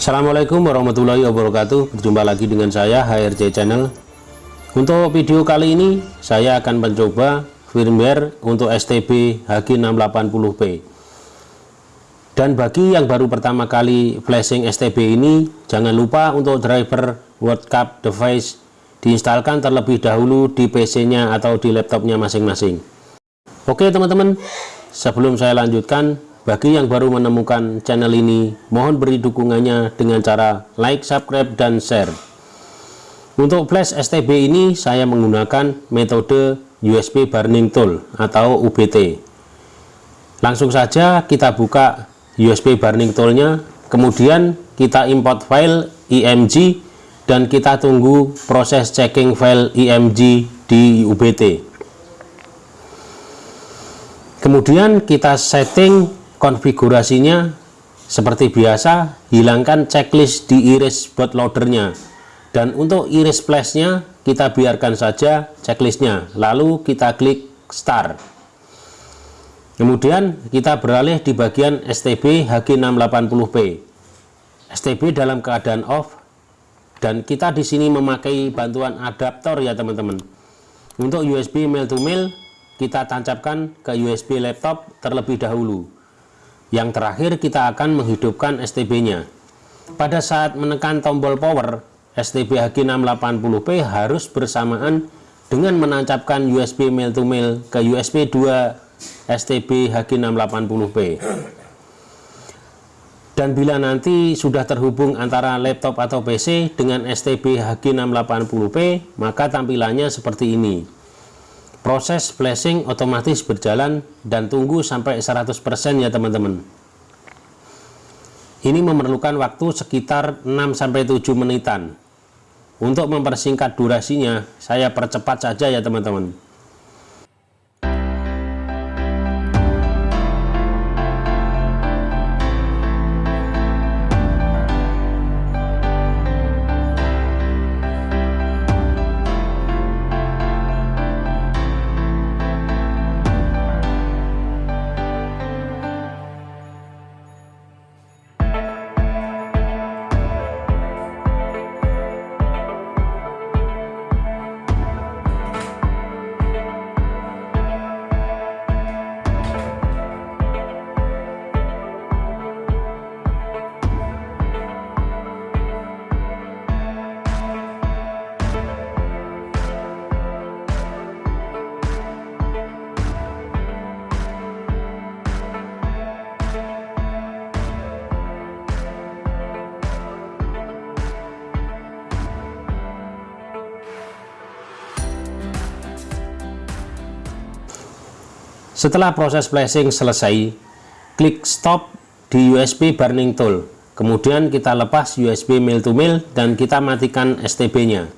Assalamualaikum warahmatullahi wabarakatuh. Berjumpa lagi dengan saya HRJ Channel. Untuk video kali ini Saya akan mencoba firmware Untuk STB HG680P Dan bagi yang baru pertama kali Flashing STB ini Jangan lupa untuk driver World Cup device Diinstalkan terlebih dahulu di PC nya Atau di laptopnya masing-masing. Oke teman-teman Sebelum saya lanjutkan bagi yang baru menemukan channel ini, mohon beri dukungannya dengan cara like, subscribe, dan share. Untuk flash STB ini, saya menggunakan metode USB Burning Tool atau UBT. Langsung saja kita buka USB Burning Toolnya, kemudian kita import file IMG, dan kita tunggu proses checking file IMG di UBT. Kemudian kita setting konfigurasinya seperti biasa hilangkan checklist di iris bootloadernya dan untuk iris flashnya kita biarkan saja checklistnya. Lalu kita klik start. Kemudian kita beralih di bagian STB HG680P STB dalam keadaan off dan kita di sini memakai bantuan adaptor ya teman-teman. Untuk USB mail to mail kita tancapkan ke USB laptop terlebih dahulu yang terakhir kita akan menghidupkan STB-nya. Pada saat menekan tombol power, STB HG680P harus bersamaan dengan menancapkan USB mail to mail ke USB 2 STB HG680P. Dan bila nanti sudah terhubung antara laptop atau PC dengan STB HG680P, maka tampilannya seperti ini proses flashing otomatis berjalan dan tunggu sampai 100% ya teman-teman. Ini memerlukan waktu sekitar 6-7 menitan. Untuk mempersingkat durasinya saya percepat saja ya teman-teman Setelah proses flashing selesai, klik stop di USB burning tool. Kemudian kita lepas USB mail to mail dan kita matikan STB-nya.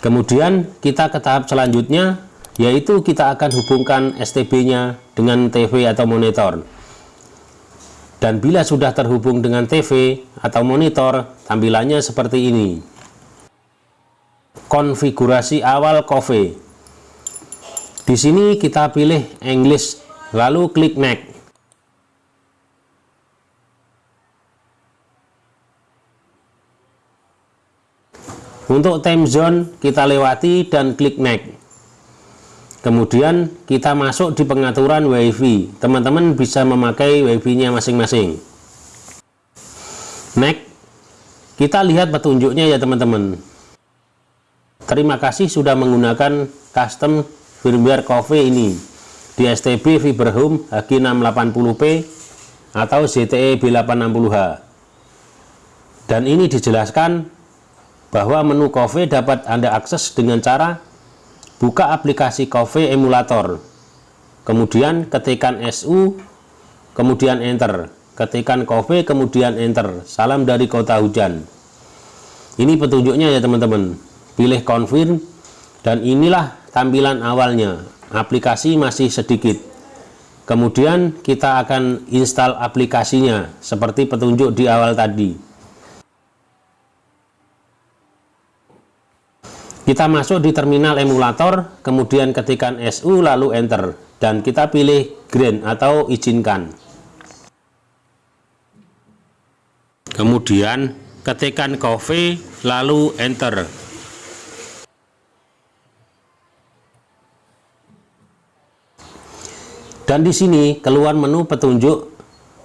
Kemudian kita ke tahap selanjutnya, yaitu kita akan hubungkan STB-nya dengan TV atau monitor. Dan bila sudah terhubung dengan TV atau monitor, tampilannya seperti ini. Konfigurasi awal Coffee di sini kita pilih English, lalu klik Next. Untuk time zone kita lewati dan klik Next. Kemudian kita masuk di pengaturan WiFi. Teman-teman bisa memakai WiFi-nya masing-masing. Next. Kita lihat petunjuknya ya teman-teman. Terima kasih sudah menggunakan custom firmware Coffee ini. Di STB Fiberhome HG680P atau ZTE B860H dan ini dijelaskan bahwa menu Coffee dapat Anda akses dengan cara buka aplikasi Coffee emulator. Kemudian ketikkan SU kemudian enter. Ketikkan Coffee kemudian enter. Salam dari kota hujan. Ini petunjuknya ya teman-teman. Pilih confirm. Dan inilah tampilan awalnya. Aplikasi masih sedikit. Kemudian kita akan install aplikasinya seperti petunjuk di awal tadi. Kita masuk di terminal emulator kemudian ketikkan SU lalu enter. Dan kita pilih green atau izinkan. Kemudian ketikkan coffee lalu enter dan di sini keluar menu petunjuk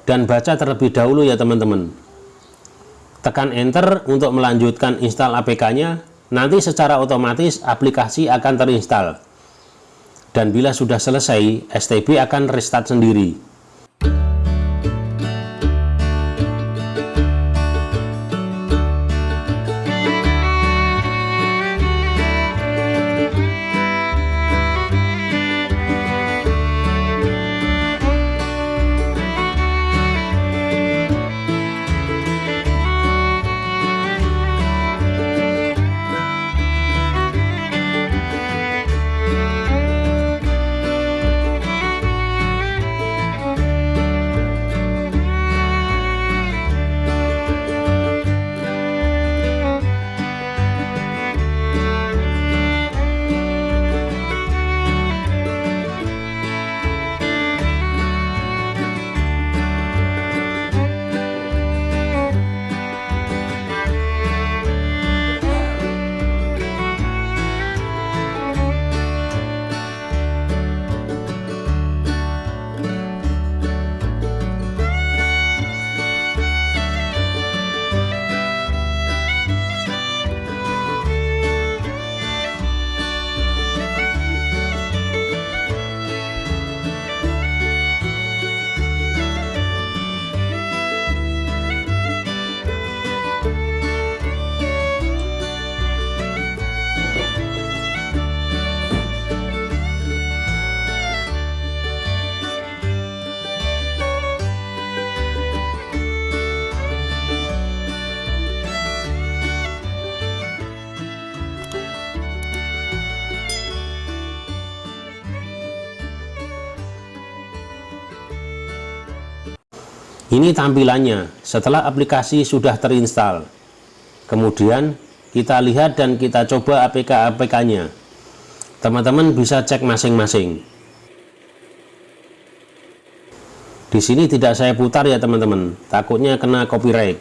dan baca terlebih dahulu ya teman-teman. Tekan enter untuk melanjutkan install APK nya nanti secara otomatis aplikasi akan terinstall. Dan bila sudah selesai STB akan restart sendiri Ini tampilannya setelah aplikasi sudah terinstall. Kemudian kita lihat dan kita coba APK-APK-nya. Teman-teman bisa cek masing-masing. Di sini tidak saya putar ya teman-teman, takutnya kena copyright.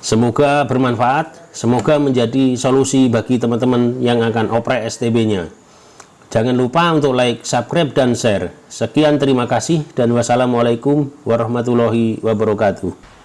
Semoga bermanfaat, semoga menjadi solusi bagi teman-teman yang akan oprek STB-nya. Jangan lupa untuk like, subscribe, dan share. Sekian terima kasih dan wassalamualaikum warahmatullahi wabarakatuh.